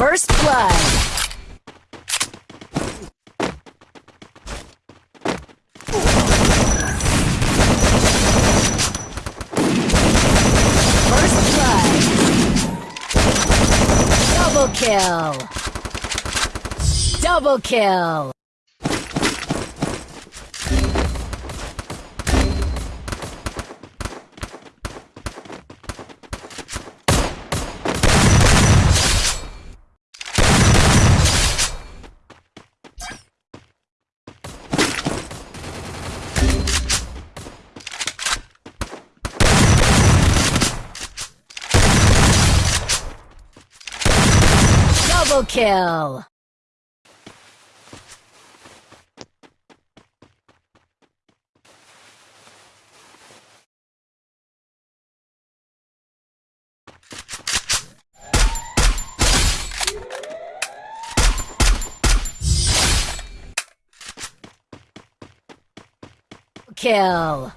First blood. First blood. Double kill. Double kill. Double kill. Kill.